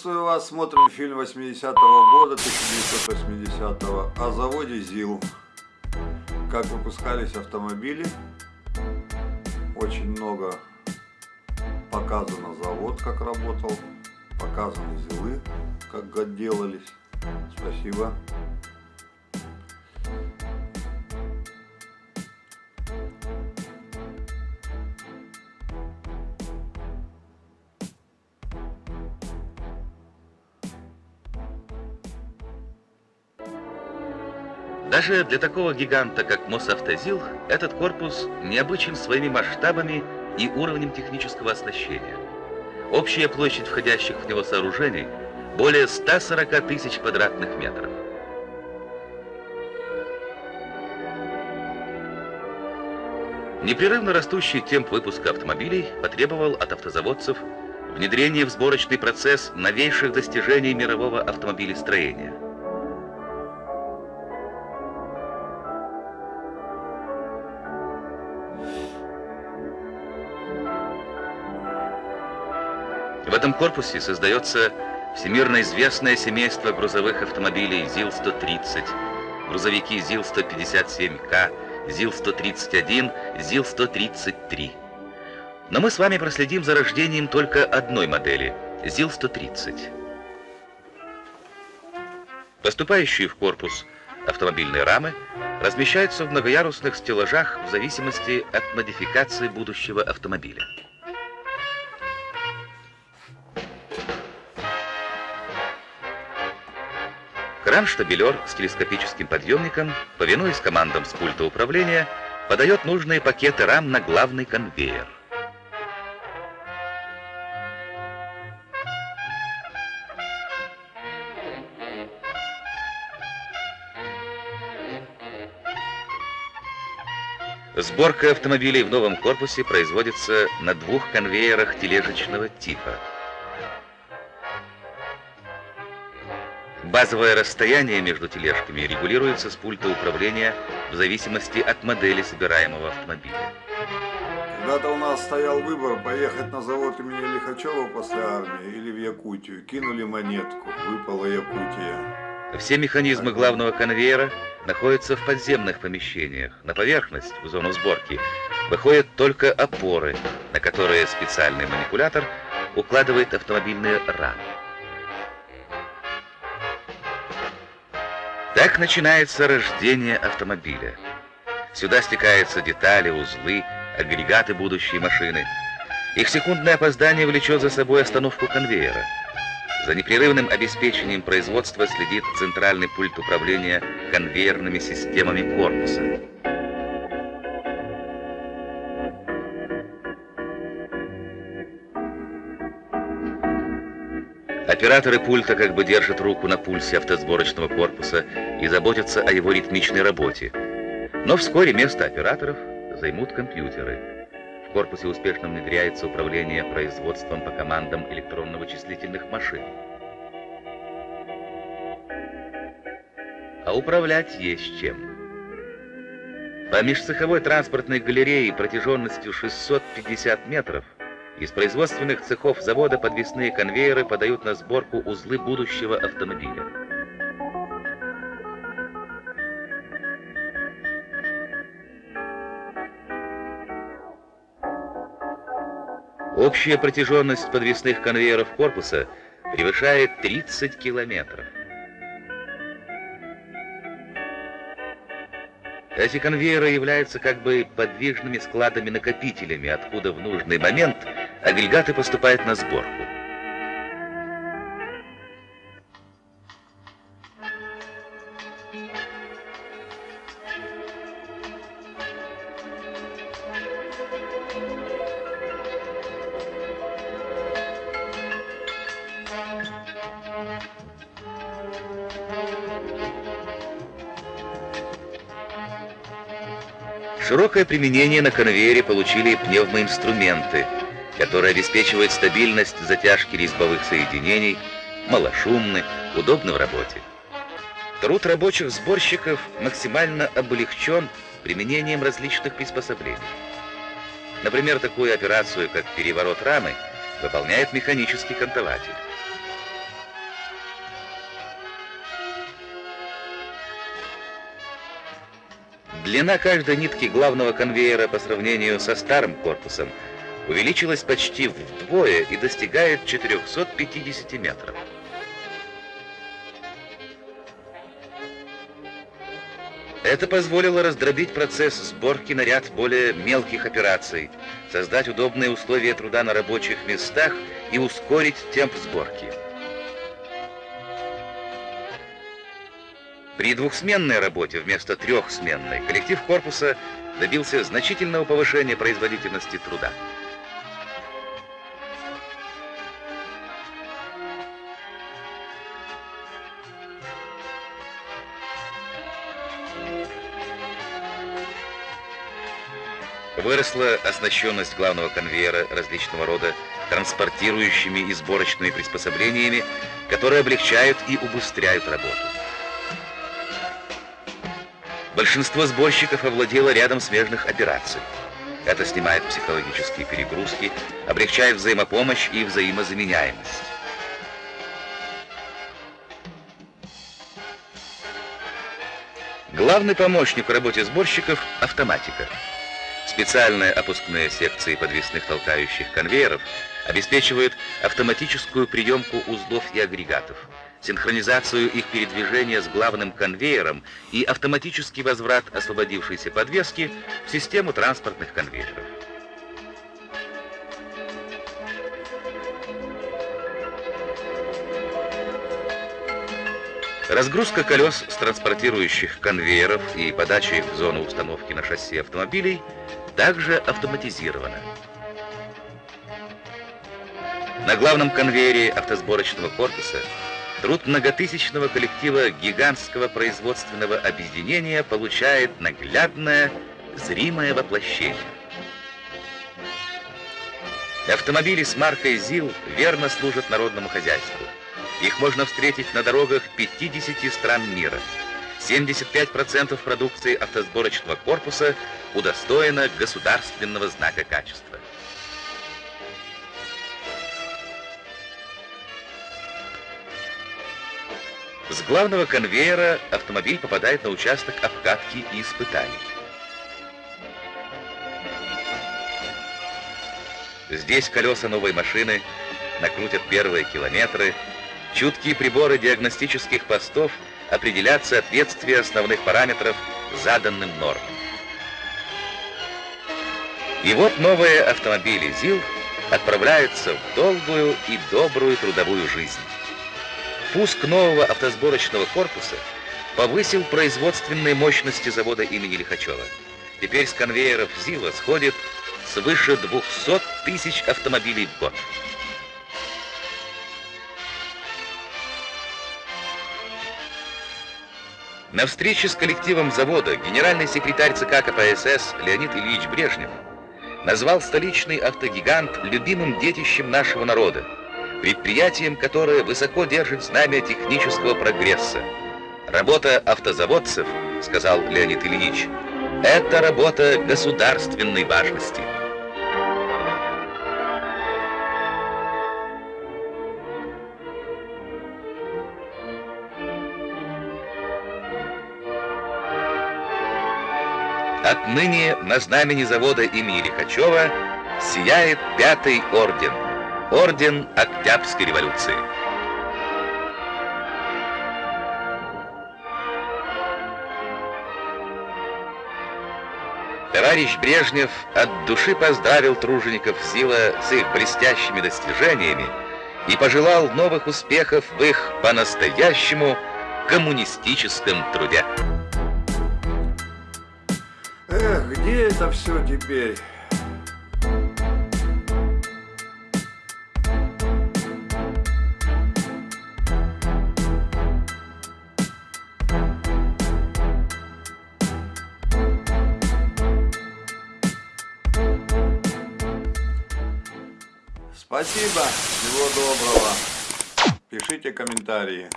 Приветствую вас, смотрим фильм 80-го года, 1980-го, о заводе ЗИЛ. Как выпускались автомобили, очень много показано завод, как работал, показаны ЗИЛы, как делались. Спасибо. Даже для такого гиганта, как Мосавтозил, этот корпус необычен своими масштабами и уровнем технического оснащения. Общая площадь входящих в него сооружений более 140 тысяч квадратных метров. Непрерывно растущий темп выпуска автомобилей потребовал от автозаводцев внедрения в сборочный процесс новейших достижений мирового автомобилестроения – В этом корпусе создается всемирно известное семейство грузовых автомобилей ЗИЛ-130, грузовики ЗИЛ-157К, ЗИЛ-131, ЗИЛ-133. Но мы с вами проследим за рождением только одной модели – ЗИЛ-130. Поступающие в корпус автомобильные рамы размещаются в многоярусных стеллажах в зависимости от модификации будущего автомобиля. Кран-штабелер с телескопическим подъемником, повинуясь командам с пульта управления, подает нужные пакеты рам на главный конвейер. Сборка автомобилей в новом корпусе производится на двух конвейерах тележечного типа – Базовое расстояние между тележками регулируется с пульта управления в зависимости от модели собираемого автомобиля. Когда-то у нас стоял выбор поехать на завод имени Лихачева после армии или в Якутию. Кинули монетку, выпала Якутия. Все механизмы главного конвейера находятся в подземных помещениях. На поверхность, в зону сборки, выходят только опоры, на которые специальный манипулятор укладывает автомобильные рамы. Так начинается рождение автомобиля. Сюда стекаются детали, узлы, агрегаты будущей машины. Их секундное опоздание влечет за собой остановку конвейера. За непрерывным обеспечением производства следит центральный пульт управления конвейерными системами корпуса. Операторы пульта как бы держат руку на пульсе автосборочного корпуса и заботятся о его ритмичной работе. Но вскоре место операторов займут компьютеры. В корпусе успешно внедряется управление производством по командам электронно-вычислительных машин. А управлять есть чем. По межцеховой транспортной галерее протяженностью 650 метров – из производственных цехов завода подвесные конвейеры подают на сборку узлы будущего автомобиля. Общая протяженность подвесных конвейеров корпуса превышает 30 километров. Эти конвейеры являются как бы подвижными складами-накопителями, откуда в нужный момент агрегаты поступают на сборку. Широкое применение на конвейере получили пневмоинструменты, которые обеспечивают стабильность затяжки резьбовых соединений, малошумны, удобны в работе. Труд рабочих сборщиков максимально облегчен применением различных приспособлений. Например, такую операцию, как переворот рамы, выполняет механический кантователь. Длина каждой нитки главного конвейера по сравнению со старым корпусом увеличилась почти вдвое и достигает 450 метров. Это позволило раздробить процесс сборки на ряд более мелких операций, создать удобные условия труда на рабочих местах и ускорить темп сборки. При двухсменной работе вместо трехсменной коллектив корпуса добился значительного повышения производительности труда. Выросла оснащенность главного конвейера различного рода транспортирующими и сборочными приспособлениями, которые облегчают и убыстряют работу. Большинство сборщиков овладело рядом смежных операций. Это снимает психологические перегрузки, облегчает взаимопомощь и взаимозаменяемость. Главный помощник в работе сборщиков – автоматика. Специальные опускные секции подвесных толкающих конвейеров обеспечивают автоматическую приемку узлов и агрегатов, синхронизацию их передвижения с главным конвейером и автоматический возврат освободившейся подвески в систему транспортных конвейеров. Разгрузка колес с транспортирующих конвейеров и подача их в зону установки на шасси автомобилей также автоматизирована. На главном конвейере автосборочного корпуса труд многотысячного коллектива гигантского производственного объединения получает наглядное, зримое воплощение. Автомобили с маркой ЗИЛ верно служат народному хозяйству. Их можно встретить на дорогах 50 стран мира. 75% продукции автосборочного корпуса удостоено государственного знака качества. С главного конвейера автомобиль попадает на участок обкатки и испытаний. Здесь колеса новой машины накрутят первые километры, Чуткие приборы диагностических постов определят соответствие основных параметров заданным нормам. И вот новые автомобили ЗИЛ отправляются в долгую и добрую трудовую жизнь. Пуск нового автосборочного корпуса повысил производственные мощности завода имени Лихачева. Теперь с конвейеров ЗИЛа сходит свыше 200 тысяч автомобилей в год. На встрече с коллективом завода генеральный секретарь ЦК КПСС Леонид Ильич Брежнев назвал столичный автогигант любимым детищем нашего народа, предприятием, которое высоко держит знамя технического прогресса. Работа автозаводцев, сказал Леонид Ильич, это работа государственной важности. Отныне на знамени завода имени Лихачева сияет пятый орден. Орден Октябрьской революции. Товарищ Брежнев от души поздравил тружеников СИЛа с их блестящими достижениями и пожелал новых успехов в их по-настоящему коммунистическом труде. Эх, где это все теперь? Спасибо, всего доброго. Пишите комментарии.